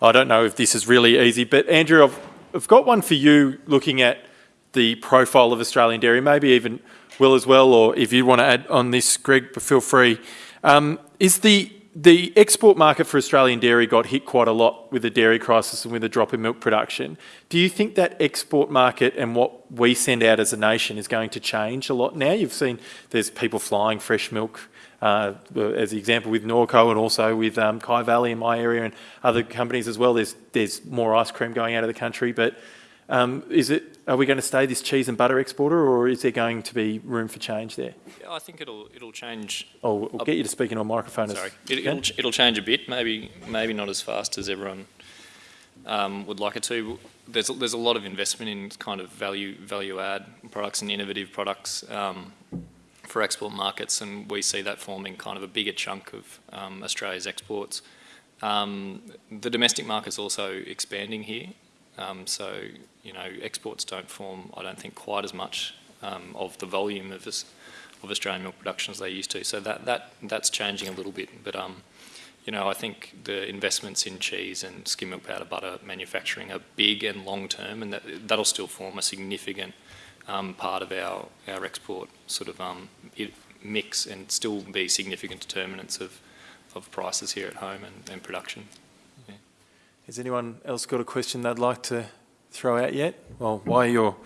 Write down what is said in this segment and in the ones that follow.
I don't know if this is really easy, but Andrew, I've, I've got one for you looking at the profile of Australian dairy, maybe even Will as well, or if you want to add on this, Greg, feel free. Um, is the the export market for Australian dairy got hit quite a lot with the dairy crisis and with the drop in milk production. Do you think that export market and what we send out as a nation is going to change a lot now? You've seen there's people flying fresh milk, uh, as the example with Norco and also with um, Kyvalley in my area and other companies as well. There's, there's more ice cream going out of the country, but um, is it, are we going to stay this cheese and butter exporter or is there going to be room for change there? Yeah, I think it'll it'll change. Oh, we'll get you to speak in on microphone. Sorry, it, will it'll change a bit. Maybe maybe not as fast as everyone um, would like it to. There's there's a lot of investment in kind of value value add products and innovative products um, for export markets, and we see that forming kind of a bigger chunk of um, Australia's exports. Um, the domestic market's also expanding here, um, so you know exports don't form, I don't think, quite as much um, of the volume of this of Australian milk production as they used to. So that, that that's changing a little bit. But um, you know, I think the investments in cheese and skim milk powder butter manufacturing are big and long term, and that that'll still form a significant um, part of our our export sort of um, mix, and still be significant determinants of of prices here at home and, and production. Has anyone else got a question they'd like to throw out yet? Well, while you're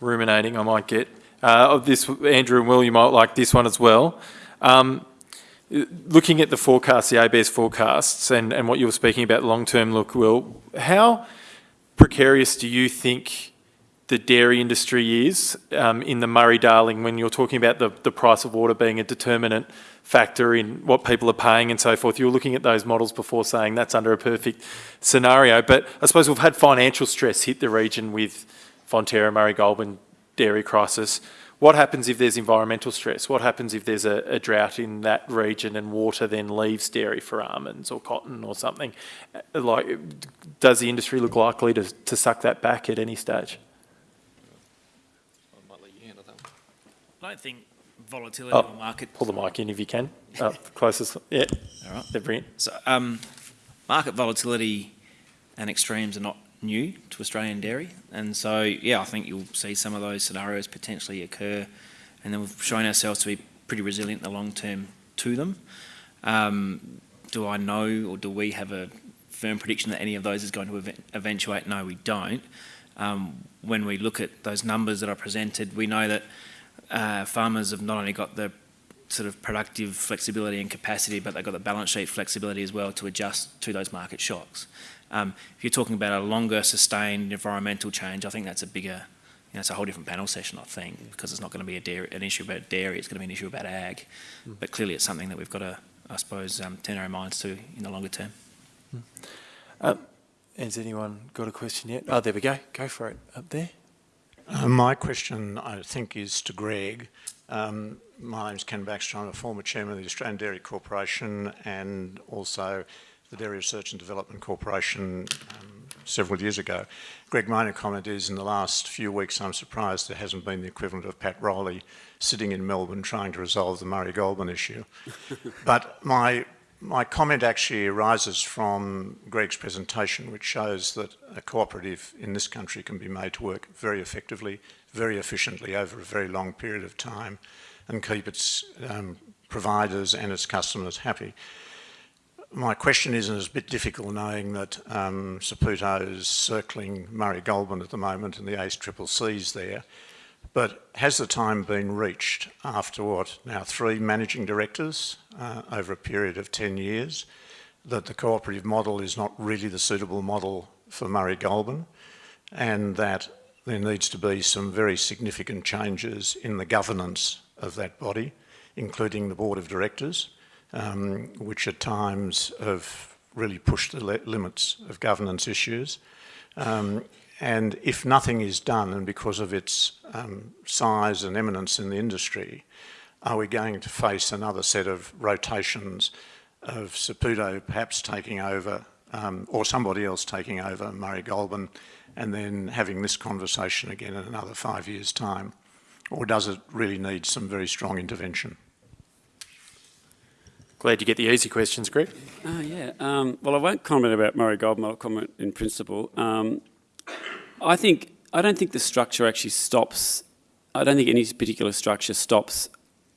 ruminating, I might get uh, of this, Andrew and Will, you might like this one as well. Um, looking at the forecasts, the ABS forecasts, and, and what you were speaking about long-term look, Will, how precarious do you think the dairy industry is um, in the Murray-Darling when you're talking about the, the price of water being a determinant factor in what people are paying and so forth. You were looking at those models before saying that's under a perfect scenario. But I suppose we've had financial stress hit the region with Fonterra, Murray Goulburn, dairy crisis. What happens if there's environmental stress? What happens if there's a, a, drought in that region and water then leaves dairy for almonds or cotton or something? Like, does the industry look likely to, to suck that back at any stage? I don't think volatility oh, in the market... Pull the mic in if you can. Uh, closest, yeah. All right. They're brilliant. So, um, market volatility and extremes are not new to Australian dairy. And so, yeah, I think you'll see some of those scenarios potentially occur. And then we've shown ourselves to be pretty resilient in the long term to them. Um, do I know or do we have a firm prediction that any of those is going to eventuate? No, we don't. Um, when we look at those numbers that are presented, we know that uh, farmers have not only got the sort of productive flexibility and capacity, but they've got the balance sheet flexibility as well to adjust to those market shocks. Um, if you're talking about a longer sustained environmental change, I think that's a bigger, you know, it's a whole different panel session, I think, because it's not going to be a dairy, an issue about dairy, it's going to be an issue about ag. Mm. But clearly it's something that we've got to, I suppose, um, turn our minds to in the longer term. Mm. Um, has anyone got a question yet? Oh, there we go. Go for it. Up there. Uh, my question, I think, is to Greg. Um, my is Ken Baxter. I'm a former chairman of the Australian Dairy Corporation and also the Dairy Research and Development Corporation um, several years ago. Greg, my comment is in the last few weeks I'm surprised there hasn't been the equivalent of Pat Rowley sitting in Melbourne trying to resolve the Murray Goulburn issue. but my, my comment actually arises from Greg's presentation which shows that a cooperative in this country can be made to work very effectively, very efficiently over a very long period of time and keep its um, providers and its customers happy. My question is, and it's a bit difficult knowing that um, Saputo is circling Murray Goulburn at the moment and the ACCC's there, but has the time been reached after what, now three managing directors uh, over a period of 10 years, that the cooperative model is not really the suitable model for Murray Goulburn and that there needs to be some very significant changes in the governance of that body, including the board of directors, um, which at times have really pushed the limits of governance issues. Um, and if nothing is done, and because of its um, size and eminence in the industry, are we going to face another set of rotations of Saputo perhaps taking over, um, or somebody else taking over Murray Goulburn, and then having this conversation again in another five years' time? Or does it really need some very strong intervention? Glad you get the easy questions, Greg. Oh, yeah. Um, well, I won't comment about Murray Goulburn. I'll comment in principle. Um, I think I don't think the structure actually stops. I don't think any particular structure stops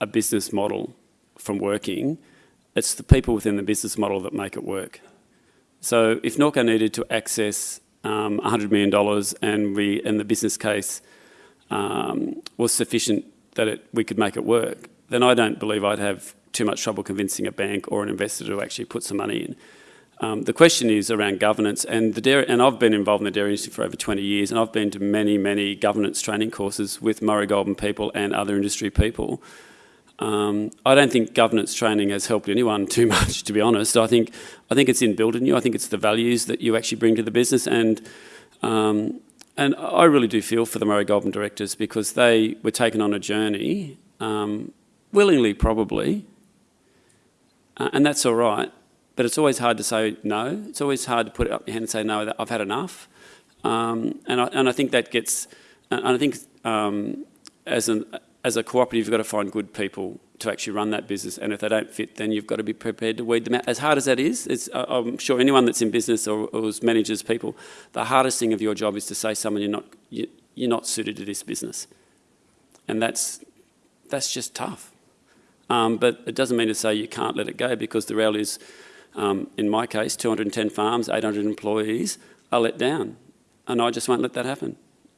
a business model from working. It's the people within the business model that make it work. So if Norco needed to access um, $100 million and we and the business case um, was sufficient that it, we could make it work, then I don't believe I'd have too much trouble convincing a bank or an investor to actually put some money in. Um, the question is around governance, and the dairy, and I've been involved in the dairy industry for over 20 years, and I've been to many, many governance training courses with Murray Goulburn people and other industry people. Um, I don't think governance training has helped anyone too much, to be honest. I think I think it's in you. I think it's the values that you actually bring to the business, and um, and I really do feel for the Murray Goulburn directors because they were taken on a journey, um, willingly probably, uh, and that's all right. But it's always hard to say no. It's always hard to put up your hand and say no. I've had enough, um, and I, and I think that gets. And I think um, as an as a cooperative, you've got to find good people to actually run that business. And if they don't fit, then you've got to be prepared to weed them out. As hard as that is, I'm sure anyone that's in business or, or manages people, the hardest thing of your job is to say someone you're not you, you're not suited to this business, and that's that's just tough. Um, but it doesn't mean to say you can't let it go because the reality is, um, in my case, 210 farms, 800 employees are let down, and I just won't let that happen.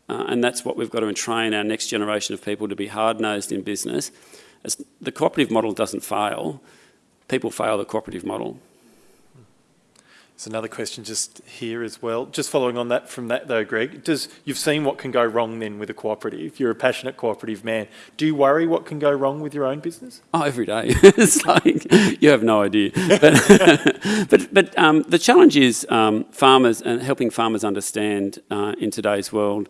Uh, and that's what we've got to train our next generation of people to be hard-nosed in business. As the cooperative model doesn't fail, people fail the cooperative model. There's another question just here as well. Just following on that from that though, Greg, does you've seen what can go wrong then with a cooperative. You're a passionate cooperative man. Do you worry what can go wrong with your own business? Oh, every day. it's like you have no idea. But but, but um, the challenge is um, farmers and helping farmers understand uh, in today's world.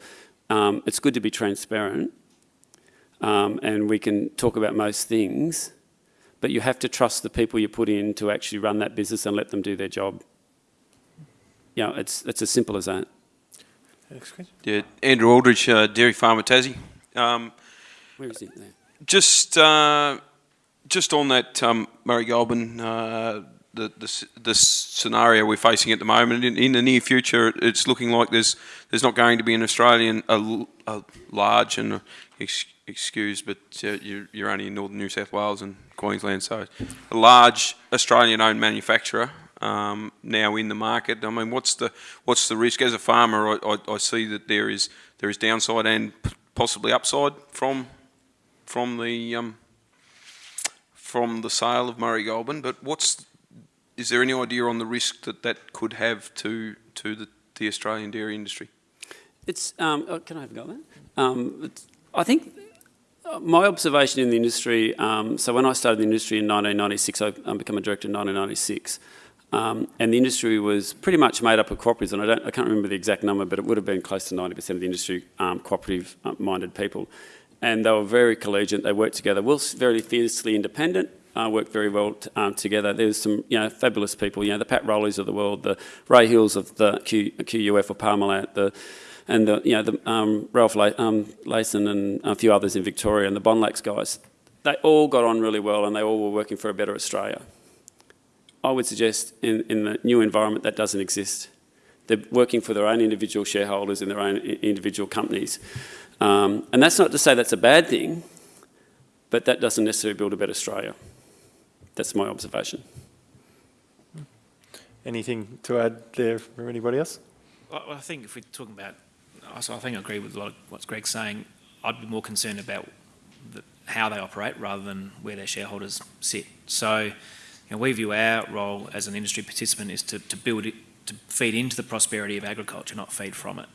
Um, it's good to be transparent, um, and we can talk about most things. But you have to trust the people you put in to actually run that business and let them do their job. You know, it's, it's as simple as that. Next question. Yeah, Andrew Aldridge, uh, Dairy Farmer Tassie. Um, Where is it there? just, uh, just on that um, Murray Goulburn, uh, the, the the scenario we're facing at the moment. In, in the near future, it's looking like there's there's not going to be an Australian a, l- a large and uh, ex, excuse, but uh, you're, you're only in northern New South Wales and Queensland, so a large Australian-owned manufacturer um, now in the market. I mean, what's the what's the risk as a farmer? I, I, I see that there is there is downside and possibly upside from from the um, from the sale of Murray Goulburn. But what's is there any idea on the risk that that could have to to the, the Australian dairy industry? It's, um, oh, can I have a go at that? Um, I think uh, my observation in the industry, um, so when I started the industry in 1996, I became a director in 1996, um, and the industry was pretty much made up of cooperatives, and I, don't, I can't remember the exact number, but it would have been close to 90% of the industry um, cooperative-minded people. And they were very collegiate, they worked together, whilst very fiercely independent, uh, worked very well um, together. There's some, you know, fabulous people, you know, the Pat Rowleys of the world, the Ray Hills of the Q, QUF or Parmalat, the and the, you know, the, um, Ralph La- um, Layson and a few others in Victoria and the Bonlac guys, they all got on really well and they all were working for a better Australia. I would suggest in, in the new environment that doesn't exist. They're working for their own individual shareholders in their own individual companies. Um, and that's not to say that's a bad thing, but that doesn't necessarily build a better Australia. That's my observation. Anything to add there from anybody else? I I think if we're talking about, I so I think I agree with a lot of what Greg's saying. I'd be more concerned about the, how they operate rather than where their shareholders sit. So, know, we view our role as an industry participant is to, to build it, to feed into the prosperity of agriculture, not feed from it.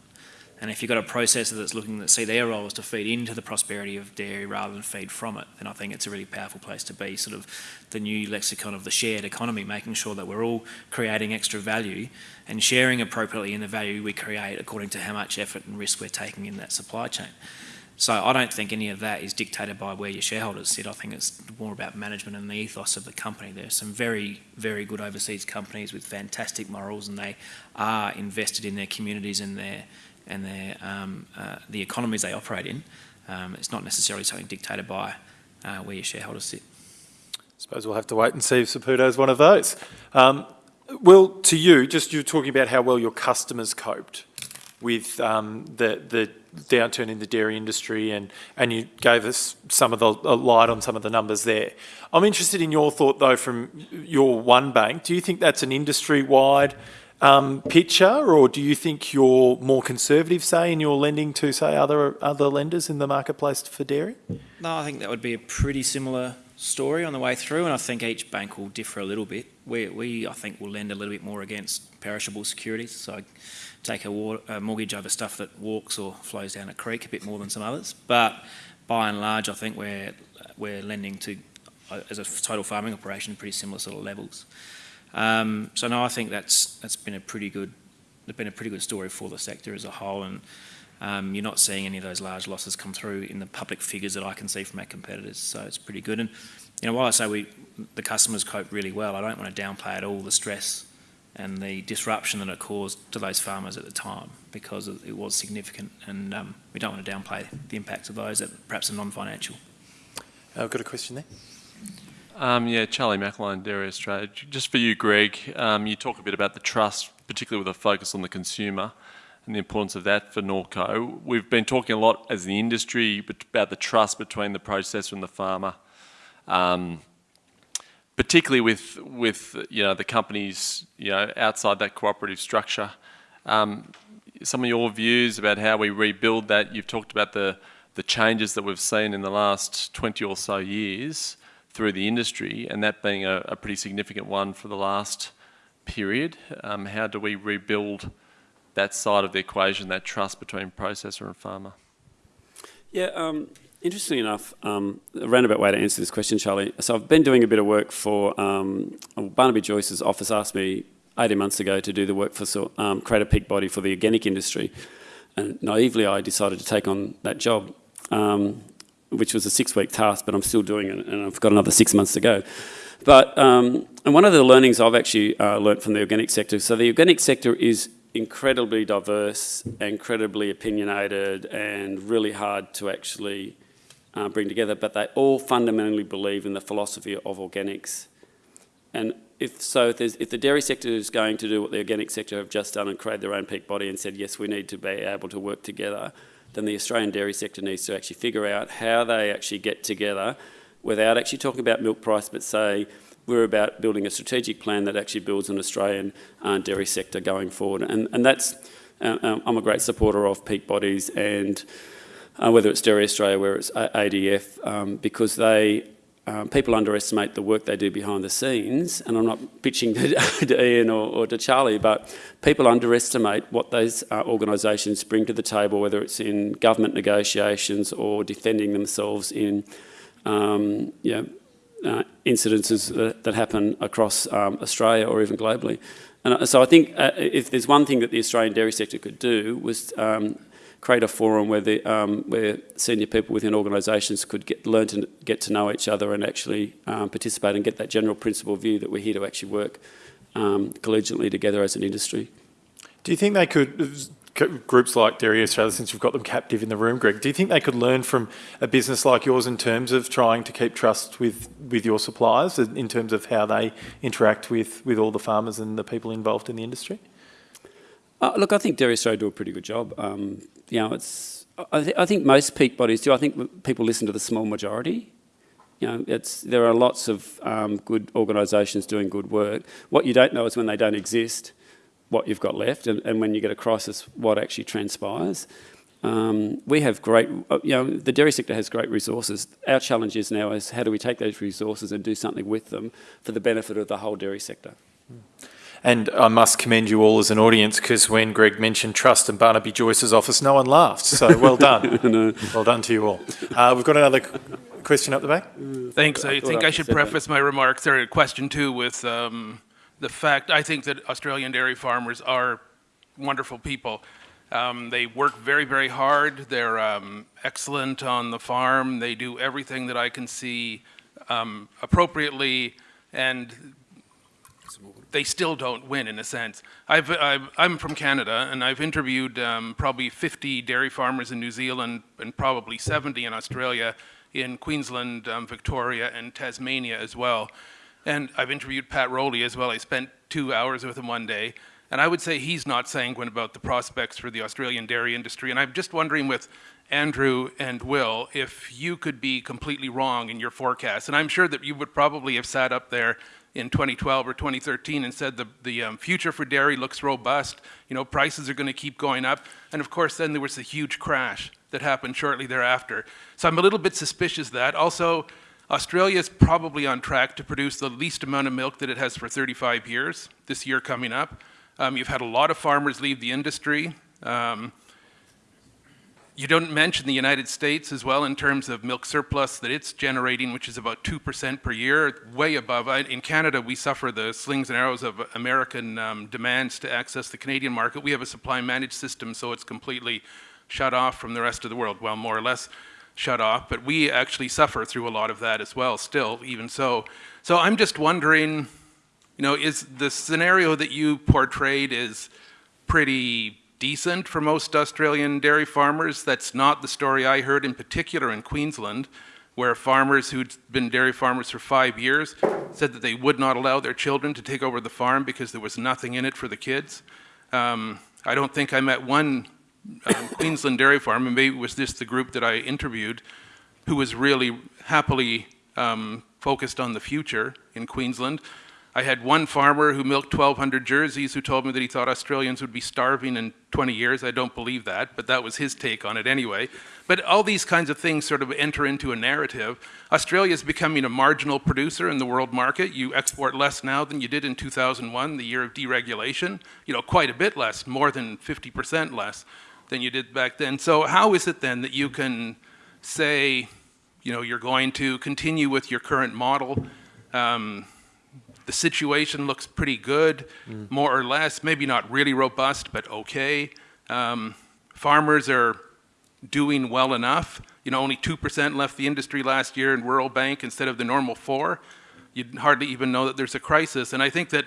And if you've got a processor that's looking to see their role is to feed into the prosperity of dairy rather than feed from it, then I think it's a really powerful place to be. Sort of the new lexicon of the shared economy, making sure that we're all creating extra value and sharing appropriately in the value we create according to how much effort and risk we're taking in that supply chain. So I don't think any of that is dictated by where your shareholders sit. I think it's more about management and the ethos of the company. There are some very, very good overseas companies with fantastic morals, and they are invested in their communities and their and their um, uh, the economies they operate in. Um, it's not necessarily something dictated by uh, where your shareholders sit. I Suppose we'll have to wait and see if Saputo is one of those. Um, Will, to you, just you were talking about how well your customers coped with um, the the downturn in the dairy industry, and and you gave us some of the light on some of the numbers there. I'm interested in your thought though, from your one bank. Do you think that's an industry-wide um, picture, or do you think you're more conservative, say, in your lending to say other other lenders in the marketplace for dairy? No, I think that would be a pretty similar story on the way through, and I think each bank will differ a little bit. We, we I think, will lend a little bit more against perishable securities, so take a, a mortgage over stuff that walks or flows down a creek a bit more than some others. But by and large, I think we're we're lending to, as a total farming operation, pretty similar sort of levels. Um, so no, I think that's that's been a pretty good, it's been a pretty good story for the sector as a whole, and um, you're not seeing any of those large losses come through in the public figures that I can see from our competitors. So it's pretty good. And you know, while I say we, the customers cope really well, I don't want to downplay at all the stress and the disruption that it caused to those farmers at the time because it it was significant, and um, we don't want to downplay the impacts of those that perhaps are non-financial. I've got a question there. Um, yeah, Charlie McElhone, Dairy Australia. J- Just for you, Greg, um, you talk a bit about the trust, particularly with a focus on the consumer and the importance of that for Norco. We've been talking a lot as the industry about the trust between the processor and the farmer, um, particularly with with you know the companies you know outside that cooperative structure. Um, some of your views about how we rebuild that. You've talked about the the changes that we've seen in the last 20 or so years through the industry, and that being a, a pretty significant one for the last period. Um, how do we rebuild that side of the equation, that trust between processor and farmer? Yeah, um, interestingly enough, um, a roundabout way to answer this question, Charlie. So I've been doing a bit of work for um, Barnaby Joyce's office. Asked me 18 months ago to do the work for um, create a peak body for the organic industry, and naively I decided to take on that job, um, which was a six-week task, but I'm still doing it, and I've got another six months to go. But um, and one of the learnings I've actually uh, learnt from the organic sector. So the organic sector is incredibly diverse, incredibly opinionated, and really hard to actually uh, bring together. But they all fundamentally believe in the philosophy of organics. And if so, if, if the dairy sector is going to do what the organic sector have just done and create their own peak body and said yes, we need to be able to work together, then the Australian dairy sector needs to actually figure out how they actually get together without actually talking about milk price, but say we're about building a strategic plan that actually builds an Australian uh, dairy sector going forward. And, and that's, uh, um, I'm a great supporter of peak bodies and uh, whether it's Dairy Australia, whether it's ADF, um, because they, um, people underestimate the work they do behind the scenes, and I'm not pitching to, to Ian or, or to Charlie, but people underestimate what those uh, organisations bring to the table, whether it's in government negotiations or defending themselves in um, you know, uh, incidences that, that happen across um, Australia or even globally. And uh, so I think uh, if there's one thing that the Australian dairy sector could do was um, create a forum where the um, where senior people within organisations could get learn to get to know each other and actually um, participate and get that general principle view that we're here to actually work um, collegiately together as an industry. Do you think they could, groups like Dairy Australia, since you've got them captive in the room, Greg, do you think they could learn from a business like yours in terms of trying to keep trust with, with your suppliers, in terms of how they interact with, with all the farmers and the people involved in the industry? Uh, look, I think Dairy Australia do a pretty good job. Um, you know, it's. I, th- I think most peak bodies do. I think people listen to the small majority. You know, it's there are lots of um, good organisations doing good work. What you don't know is when they don't exist, what you've got left, and, and when you get a crisis, what actually transpires. Um, we have great, uh, you know, the dairy sector has great resources. Our challenge is now is how do we take those resources and do something with them for the benefit of the whole dairy sector. And I must commend you all as an audience because when Greg mentioned trust and Barnaby Joyce's office, no one laughed. So well done. Well done to you all. Uh, we've got another question up the back. Thanks. I thought think I I should said that. preface my remarks or a question two with um, the fact I think that Australian dairy farmers are wonderful people. Um, they work very, very hard. They're um, excellent on the farm. They do everything that I can see um, appropriately, and they still don't win in a sense. I've, I'm from Canada, and I've interviewed um, probably 50 dairy farmers in New Zealand and probably 70 in Australia, in Queensland, um, Victoria, and Tasmania as well. And I've interviewed Pat Rowley as well. I spent two hours with him one day. And I would say he's not sanguine about the prospects for the Australian dairy industry. And I'm just wondering with Andrew and Will, if you could be completely wrong in your forecast. And I'm sure that you would probably have sat up there in 2012 or 2013 and said the, the um, future for dairy looks robust, you know, prices are going to keep going up. And of course, then there was the huge crash that happened shortly thereafter. So I'm a little bit suspicious that. Also, Australia is probably on track to produce the least amount of milk that it has for 35 years, this year coming up. Um, you've had a lot of farmers leave the industry. Um, you don't mention the United States as well in terms of milk surplus that it's generating, which is about 2% per year, way above. In Canada, we suffer the slings and arrows of American um, demands to access the Canadian market. We have a supply managed system, so it's completely shut off from the rest of the world, well, more or less shut off, but we actually suffer through a lot of that as well, still, even so. So I'm just wondering, you know, is the scenario that you portrayed is pretty decent for most Australian dairy farmers. That's not the story I heard in particular in Queensland, where farmers who'd been dairy farmers for five years said that they would not allow their children to take over the farm because there was nothing in it for the kids. Um, I don't think I met one um, Queensland dairy farm, and maybe it was this the group that I interviewed, who was really happily um, focused on the future in Queensland. I had one farmer who milked 1,200 jerseys who told me that he thought Australians would be starving in 20 years. I don't believe that, but that was his take on it anyway. But all these kinds of things sort of enter into a narrative. Australia is becoming a marginal producer in the world market. You export less now than you did in 2001, the year of deregulation. You know, quite a bit less, more than 50% less than you did back then. So how is it then that you can say, you know, you're going to continue with your current model? Um, the situation looks pretty good, mm. more or less, maybe not really robust, but okay. Um, farmers are doing well enough. You know, only 2% left the industry last year in Rural Bank instead of the normal four. You'd hardly even know that there's a crisis. And I think that,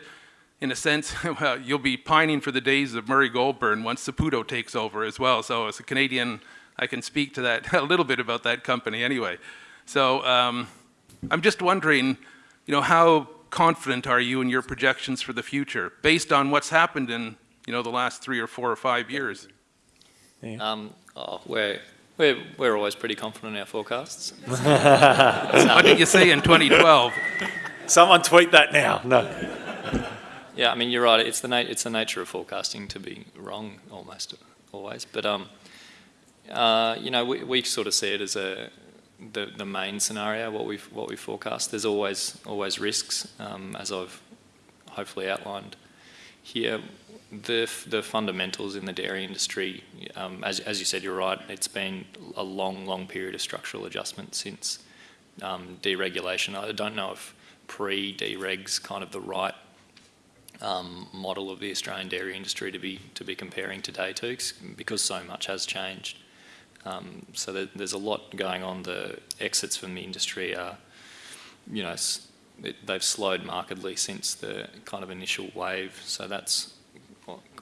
in a sense, well, you'll be pining for the days of Murray Goulburn once Saputo takes over as well. So as a Canadian, I can speak to that a little bit about that company anyway. So um, I'm just wondering, you know, how confident are you in your projections for the future based on what's happened in you know the last three or four or five years? Um, oh, we're, we're, we're always pretty confident in our forecasts. what did you say in 2012? Someone tweet that now. No. Yeah, I mean you're right. It's the na- it's the nature of forecasting to be wrong almost always. But um, uh, you know, we, we sort of see it as a the, the main scenario, what we what we forecast. There's always always risks, um, as I've hopefully outlined here. The the fundamentals in the dairy industry, um, as as you said, you're right. It's been a long long period of structural adjustment since um, deregulation. I don't know if pre-dereg's kind of the right um, model of the Australian dairy industry to be to be comparing today to, because so much has changed. Um, so there, there's a lot going on. The exits from the industry are, you know, it, they've slowed markedly since the kind of initial wave. So that's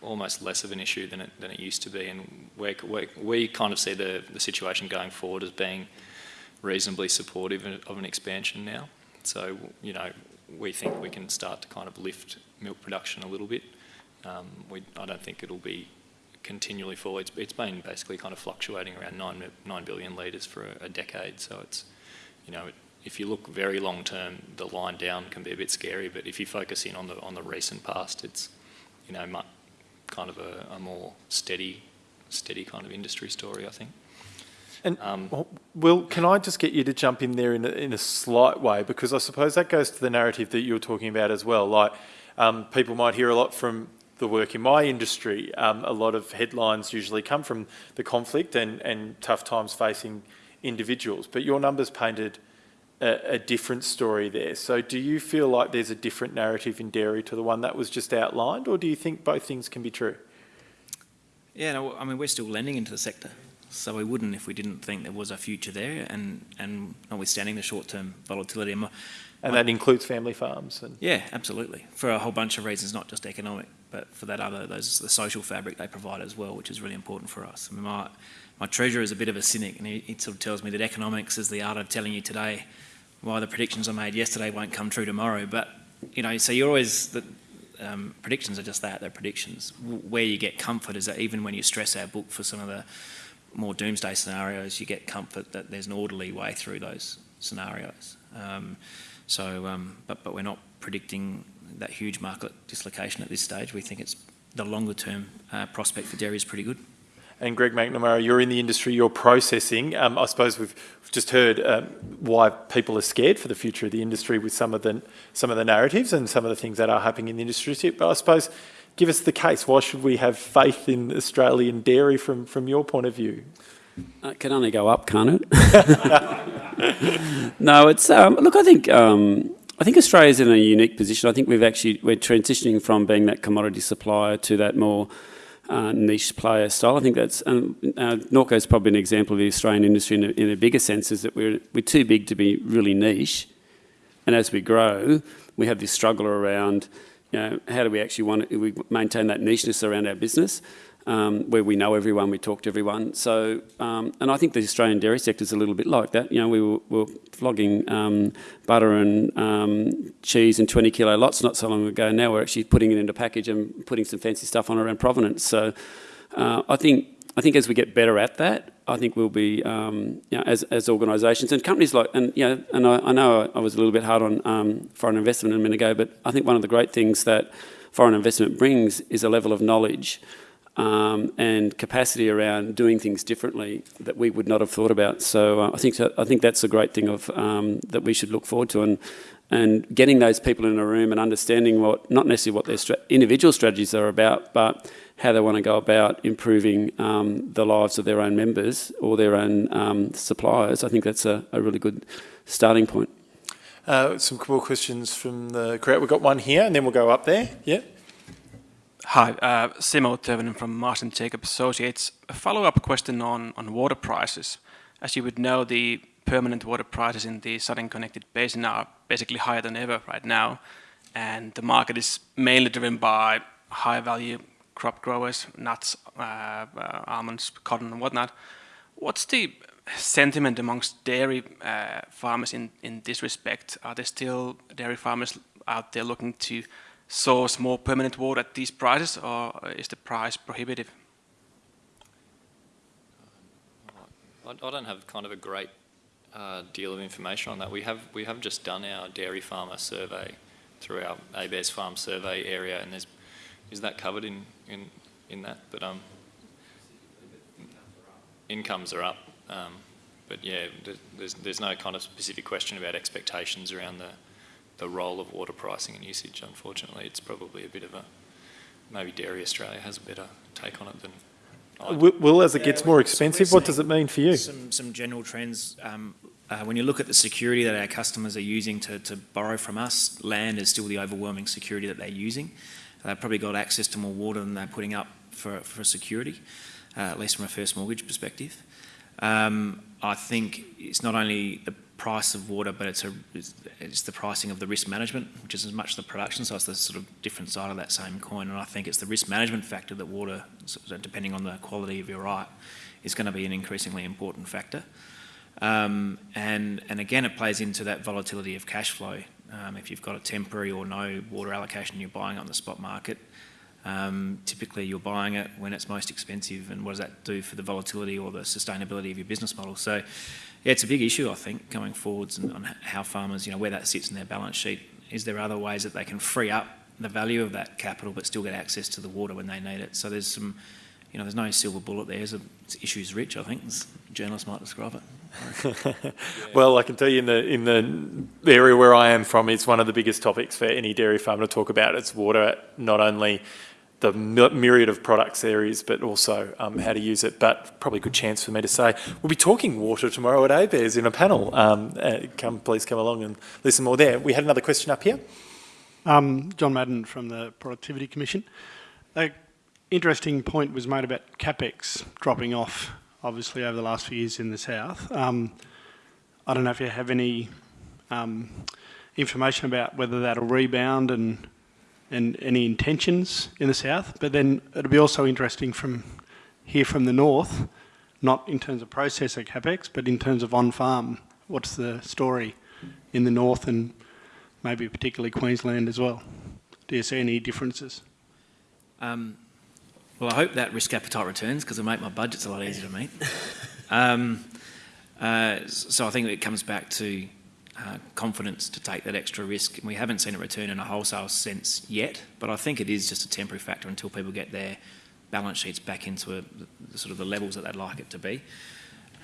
almost less of an issue than it, than it used to be. And we we kind of see the, the situation going forward as being reasonably supportive of an expansion now. So, you know, we think we can start to kind of lift milk production a little bit. Um, we, I don't think it'll be continually fall. It's, it's been basically kind of fluctuating around 9, 9 billion litres for a, a, decade. So it's, you know, it, if you look very long term, the line down can be a bit scary. But if you focus in on the on the recent past, it's, you know, much, kind of a, a more steady, steady kind of industry story, I think. And um, Will, can I just get you to jump in there in a, in a slight way because I suppose that goes to the narrative that you were talking about as well. Like um, people might hear a lot from the work in my industry, um, a lot of headlines usually come from the conflict and, and tough times facing individuals. But your numbers painted a, a, different story there. So do you feel like there's a different narrative in dairy to the one that was just outlined, or do you think both things can be true? Yeah, no, I mean, we're still lending into the sector. So we wouldn't if we didn't think there was a future there, and, and notwithstanding the short-term volatility. And my- And that includes family farms and yeah, absolutely. For a whole bunch of reasons, not just economic, but for that other, those the social fabric they provide as well, which is really important for us. I mean, my, my treasurer is a bit of a cynic, and he, he sort of tells me that economics is the art of telling you today why the predictions I made yesterday won't come true tomorrow. But you know, so you're always the um, predictions are just that, they're predictions. W- Where you get comfort is that even when you stress our book for some of the more doomsday scenarios, you get comfort that there's an orderly way through those scenarios. Um, so, um, but, but we're not predicting that huge market dislocation at this stage. We think it's the longer term uh, prospect for dairy is pretty good. And Greg McNamara, you're in the industry, you're processing. Um, I suppose we've, just heard um, why people are scared for the future of the industry with some of the some of the narratives and some of the things that are happening in the industry. But I suppose, give us the case. Why should we have faith in Australian dairy from from your point of view? It can only go up, can't it? no, it's um, look. I think um, I think Australia's in a unique position. I think we've actually we're transitioning from being that commodity supplier to that more uh, niche player style. I think that's um, uh, Norco is probably an example of the Australian industry in a, in a bigger sense. Is that we're we're too big to be really niche, and as we grow, we have this struggle around. You know, how do we actually want to we maintain that nicheness around our business? um, where we know everyone, we talk to everyone. So, um, and I think the Australian dairy sector is a little bit like that. You know, we were, we were flogging um, butter and um, cheese in 20 kilo lots not so long ago. Now we're actually putting it into package and putting some fancy stuff on around provenance. So, uh, I think I think as we get better at that, I think we'll be, um, you know, as, as organisations and companies like, and you know, and I, I know I was a little bit hard on um, foreign investment a minute ago, but I think one of the great things that foreign investment brings is a level of knowledge um, and capacity around doing things differently that we would not have thought about. So uh, I think I think that's a great thing of um, that we should look forward to, and and getting those people in a room and understanding what not necessarily what their stra individual strategies are about, but how they want to go about improving um, the lives of their own members or their own um, suppliers. I think that's a, a really good starting point. Uh, some more questions from the crowd. We've got one here, and then we'll go up there. Yeah. Hi, uh, Simo Tövinen from Marsden Jacob Associates. A follow-up question on, on water prices. As you would know, the permanent water prices in the Southern Connected Basin are basically higher than ever right now, and the market is mainly driven by high-value crop growers, nuts, uh, uh, almonds, cotton, and whatnot. What's the sentiment amongst dairy uh, farmers in, in this respect? Are there still dairy farmers out there looking to source more permanent water at these prices, or is the price prohibitive? I, I don't have kind of a great uh, deal of information on that. We have we have just done our dairy farmer survey through our ABARES farm survey area, and there's is that covered in in in that? But um, incomes are up. Um, but yeah, there's there's no kind of specific question about expectations around the the role of water pricing and usage. Unfortunately, it's probably a bit of a maybe Dairy Australia has a better take on it than. I do. Will, Will, as it gets well, more expensive, what does it mean for you? Some, some general trends. Um, uh, when you look at the security that our customers are using to, to borrow from us, land is still the overwhelming security that they're using. They've probably got access to more water than they're putting up for, for security, uh, at least from a first mortgage perspective. Um, I think it's not only the price of water, but it's, a, it's, the pricing of the risk management, which is as much the production, so it's the sort of different side of that same coin. And I think it's the risk management factor that water, depending on the quality of your right, is going to be an increasingly important factor. Um, and, and again, it plays into that volatility of cash flow. Um, if you've got a temporary or no water allocation, you're buying on the spot market. Um, typically, you're buying it when it's most expensive, and what does that do for the volatility or the sustainability of your business model? So, yeah, it's a big issue, I think, going forwards and on how farmers, you know, where that sits in their balance sheet. Is there other ways that they can free up the value of that capital but still get access to the water when they need it? So there's some, you know, there's no silver bullet there. It's, a, it's issues rich, I think, as journalists might describe it. Well, I can tell you in the in the area where I am from, it's one of the biggest topics for any dairy farmer to talk about. It's water, not only the myriad of products there is, but also um, how to use it. But probably a good chance for me to say we'll be talking water tomorrow at ABARES in a panel. Um, uh, come, please come along and listen more there. We had another question up here. Um, John Madden from the Productivity Commission. A interesting point was made about capex dropping off obviously over the last few years in the south. Um, I don't know if you have any um, information about whether that'll rebound and and any intentions in the south. But then it'll be also interesting from here from the north, not in terms of processor capex, but in terms of on farm. What's the story in the north and maybe particularly Queensland as well? Do you see any differences? Um, well, I hope that risk appetite returns because it'll make my budgets a lot easier to meet. um, uh, so I think it comes back to uh, confidence to take that extra risk. And we haven't seen a return in a wholesale sense yet, but I think it is just a temporary factor until people get their balance sheets back into a, the, sort of the levels that they'd like it to be.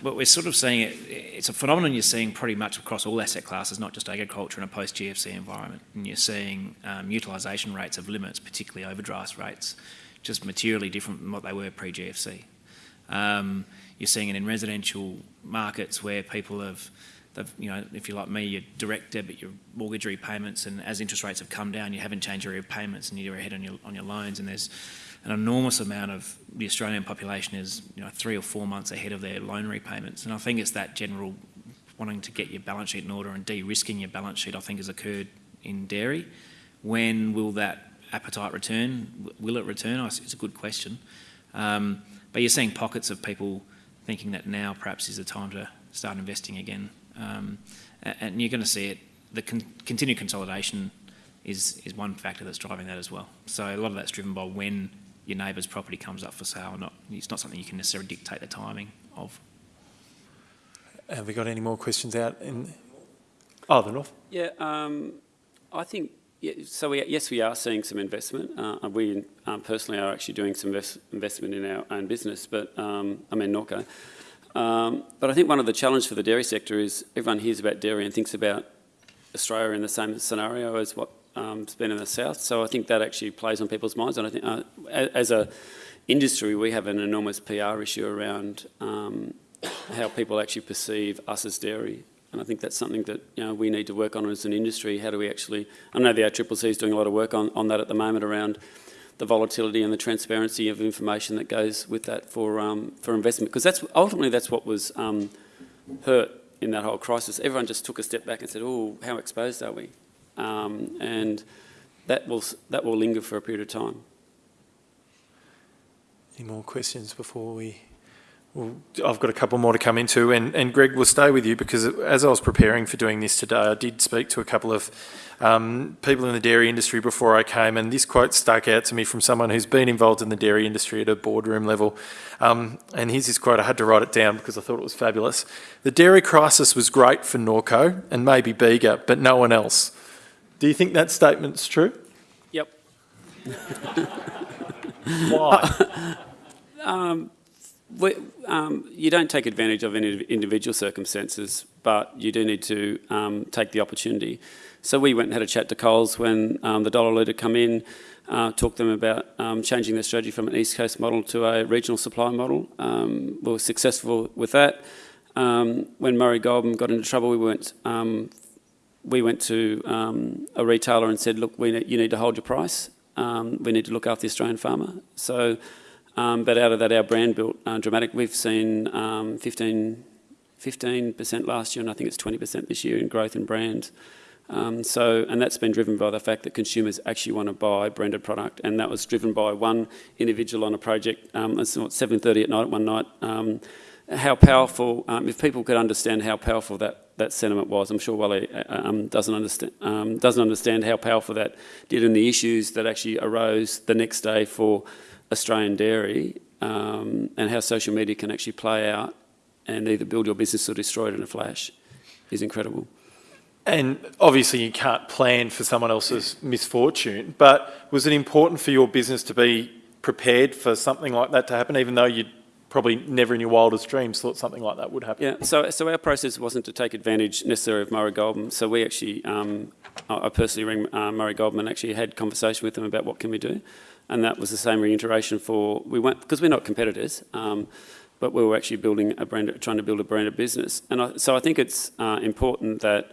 But we're sort of seeing it, it's a phenomenon you're seeing pretty much across all asset classes, not just agriculture in a post-GFC environment. And you're seeing um, utilisation rates of limits, particularly overdraft rates, just materially different from what they were pre-GFC. Um, you're seeing it in residential markets where people have you know, if you're like me, your direct debit, your mortgage repayments, and as interest rates have come down, you haven't changed your repayments and you're ahead on your, on your loans, and there's an enormous amount of the Australian population is, you know, three or four months ahead of their loan repayments. And I think it's that general wanting to get your balance sheet in order and de-risking your balance sheet, I think has occurred in dairy. When will that appetite return? Will it return? It's a good question. Um, but you're seeing pockets of people thinking that now perhaps is the time to start investing again um, and you're going to see it, the con continued consolidation is, is one factor that's driving that as well. So a lot of that's driven by when your neighbour's property comes up for sale. Not, it's not something you can necessarily dictate the timing of. Have we got any more questions out in? Oh, the north. Yeah, um, I think. So we, yes, we are seeing some investment. Uh, we um, personally are actually doing some invest investment in our own business, but um, I mean Norco. Um, but I think one of the challenges for the dairy sector is everyone hears about dairy and thinks about Australia in the same scenario as what um, been in the south. So I think that actually plays on people's minds. And I think uh, as a industry, we have an enormous PR issue around um, how people actually perceive us as dairy. And I think that's something that you know, we need to work on as an industry. How do we actually, I know the ACCC is doing a lot of work on, on that at the moment around the volatility and the transparency of information that goes with that for um, for investment because that's ultimately that's what was um, hurt in that whole crisis. Everyone just took a step back and said, "Oh, how exposed are we?" Um, and that will that will linger for a period of time. Any more questions before we? Well, I've got a couple more to come into, and, and Greg will stay with you because as I was preparing for doing this today, I did speak to a couple of um, people in the dairy industry before I came, and this quote stuck out to me from someone who's been involved in the dairy industry at a boardroom level. Um, and here's his quote, I had to write it down because I thought it was fabulous. The dairy crisis was great for Norco and maybe Bega, but no one else. Do you think that statement's true? Yep. Why? um, we, um, you don't take advantage of any individual circumstances, but you do need to um, take the opportunity. So we went and had a chat to Coles when um, the dollar leader come in, uh, talked to them about um, changing their strategy from an East Coast model to a regional supply model. Um, we were successful with that. Um, when Murray Goulburn got into trouble, we went we went to a retailer and said, look, ne you need to hold your price. we need to look after the Australian farmer. So um, but out of that, our brand built uh, dramatic. We've seen um, 15, 15% last year, and I think it's 20% this year in growth in brand. Um, so, and that's been driven by the fact that consumers actually want to buy branded product, and that was driven by one individual on a project. Um, it's 7:30 at night one night. Um, how powerful! Um, if people could understand how powerful that that sentiment was, I'm sure Wally uh, um, doesn't understand um, doesn't understand how powerful that did, and the issues that actually arose the next day for Australian dairy um, and how social media can actually play out and either build your business or destroy it in a flash is incredible. And obviously you can't plan for someone else's misfortune, but was it important for your business to be prepared for something like that to happen, even though you'd probably never in your wildest dreams thought something like that would happen? Yeah, so, so our process wasn't to take advantage necessarily of Murray Goulburn. So we actually, um, I personally rang uh, Murray Goulburn and actually had conversation with him about what can we do and that was the same reiteration for we went because we're not competitors, um, but we were actually building a brand, trying to build a branded business, and I, so I think it's uh, important that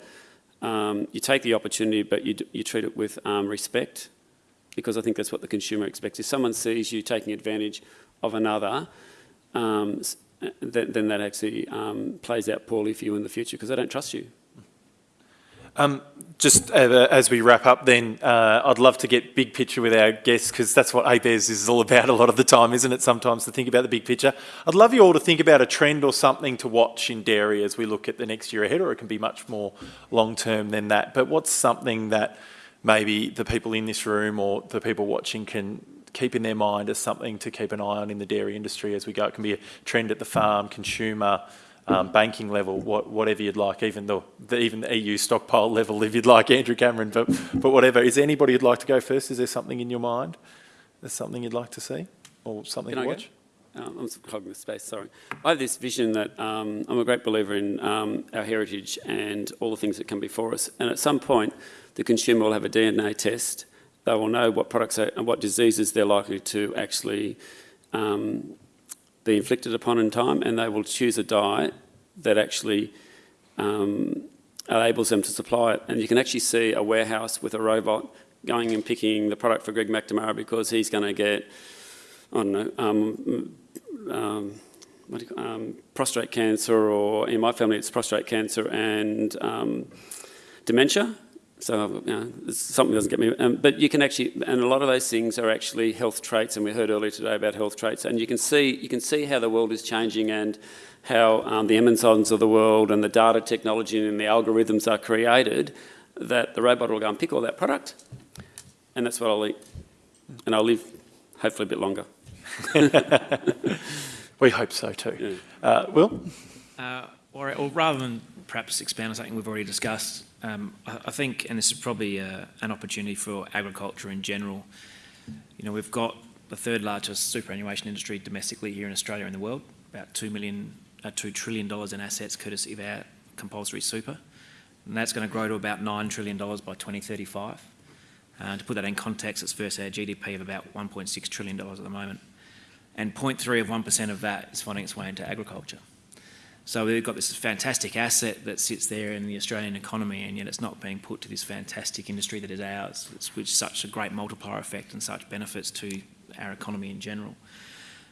um, you take the opportunity, but you you treat it with um, respect, because I think that's what the consumer expects. If someone sees you taking advantage of another, um, uh, then, then that actually um, plays out poorly for you in the future because they don't trust you. Um, just uh, as we wrap up then, uh, I'd love to get big picture with our guests because that's what ABARES is all about a lot of the time, isn't it, sometimes to think about the big picture. I'd love you all to think about a trend or something to watch in dairy as we look at the next year ahead, or it can be much more long-term than that. But what's something that maybe the people in this room or the people watching can keep in their mind as something to keep an eye on in the dairy industry as we go? It can be a trend at the farm, consumer, um, banking level, what, whatever you'd like, even the, the even the EU stockpile level, if you'd like, Andrew Cameron. But but whatever. Is there anybody who'd like to go first? Is there something in your mind? There's something you'd like to see, or something Can to I go? watch? Um, I'm hogging the space, sorry. I have this vision that um, I'm a great believer in um, our heritage and all the things that come before us. And at some point, the consumer will have a DNA test. They will know what products are, and what diseases they're likely to actually um, be inflicted upon in time, and they will choose a diet that actually um, enables them to supply it. And you can actually see a warehouse with a robot going and picking the product for Greg McNamara because he's going to get, I don't know, um, um, what do you um, prostate cancer, or in my family it's prostate cancer and um, dementia. So you know, it's something doesn't get me. Um, but you can actually, and a lot of those things are actually health traits, and we heard earlier today about health traits. And you can see, you can see how the world is changing and how um, the Amazons of the world and the data technology and the algorithms are created. That the robot will go and pick all that product, and that's what I'll eat, and I'll live hopefully a bit longer. We hope so too. Uh, Will? Uh, or, or rather than perhaps expand on something we've already discussed, um, I, I think, and this is probably uh, an opportunity for agriculture in general. You know, we've got the third largest superannuation industry domestically here in Australia and the world, about two million, uh, two trillion dollars in assets courtesy of our compulsory super, and that's going to grow to about nine trillion dollars by 2035. Uh, to put that in context, it's versus our GDP of about 1.6 trillion dollars at the moment, and 0.3 of 1% of that is finding its way into agriculture. So we've got this fantastic asset that sits there in the Australian economy, and yet it's not being put to this fantastic industry that is ours, which which such a great multiplier effect and such benefits to our economy in general.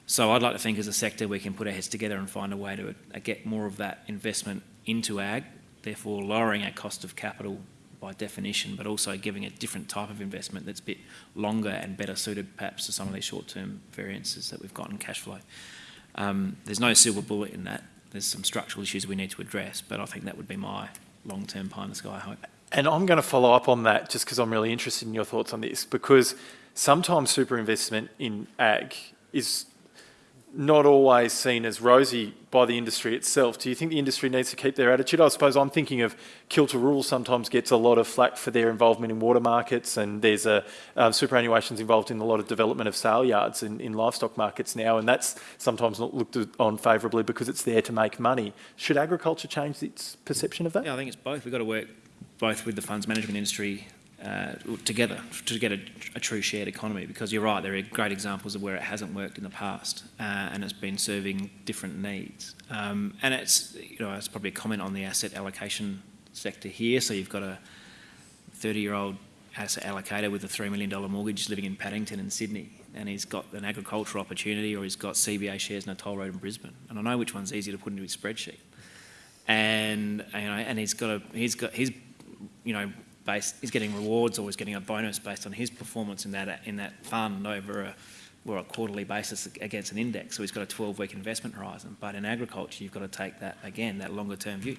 So I'd like to think as a sector we can put our heads together and find a way to uh, get more of that investment into ag, therefore lowering our cost of capital by definition, but also giving a different type of investment that's a bit longer and better suited perhaps to some of these short-term variances that we've got in cash flow. Um, there's no silver bullet in that. There's some structural issues we need to address, but I think that would be my long-term pie in the sky hope. And I'm going to follow up on that just because I'm really interested in your thoughts on this because sometimes super investment in ag is not always seen as rosy by the industry itself. Do you think the industry needs to keep their attitude? I suppose I'm thinking of Kilter Rural sometimes gets a lot of flack for their involvement in water markets and there's a um, superannuation's involved in a lot of development of sale yards in, in livestock markets now and that's sometimes not looked on favourably because it's there to make money. Should agriculture change its perception of that? Yeah, I think it's both. We've got to work both with the funds management industry uh, together to get a, a, true shared economy because you're right, there are great examples of where it hasn't worked in the past uh, and it's been serving different needs. Um, and it's, you know, it's probably a comment on the asset allocation sector here. So you've got a 30 year old asset allocator with a $3 million mortgage living in Paddington in Sydney and he's got an agricultural opportunity or he's got CBA shares in a toll road in Brisbane. And I know which one's easy to put into his spreadsheet. And, you know, and he's got a, he's got, he's, you know, based, he's getting rewards or he's getting a bonus based on his performance in that in that fund over a, or a quarterly basis against an index. So he's got a 12-week investment horizon. But in agriculture, you've got to take that again, that longer-term view.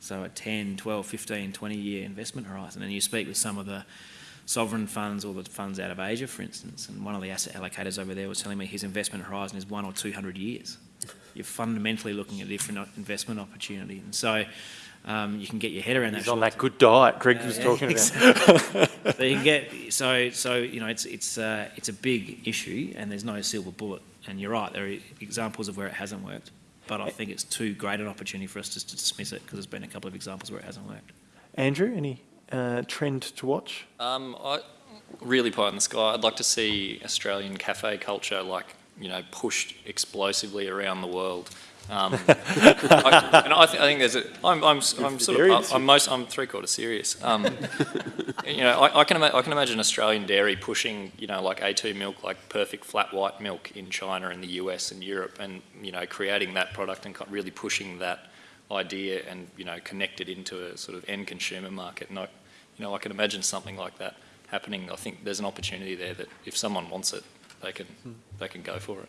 So a 10, 12, 15, 20-year investment horizon. And you speak with some of the sovereign funds or the funds out of Asia, for instance, and one of the asset allocators over there was telling me his investment horizon is one or 200 years. You're fundamentally looking at a different investment opportunity. And so um, you can get your head around that. He's on that good diet Greg Uh, was yeah, talking exactly. about. so you can get so so you know it's it's uh, it's a big issue and there's no silver bullet. And you're right, there are examples of where it hasn't worked, but I think it's too great an opportunity for us just to dismiss it because there's been a couple of examples where it hasn't worked. Andrew, any uh, trend to watch? Um, I, really pie in the sky. I'd like to see Australian cafe culture like you know pushed explosively around the world. Um, I, and I, th- I think there's a. I'm, I'm, s- I'm sort of. I'm most. I'm three quarters serious. Um, you know, I, I can. I can imagine Australian dairy pushing. You know, like A2 milk, like perfect flat white milk in China and the US and Europe, and you know, creating that product and really pushing that idea and you know, connect it into a sort of end consumer market. And I, you know, I can imagine something like that happening. I think there's an opportunity there that if someone wants it, they can. They can go for it.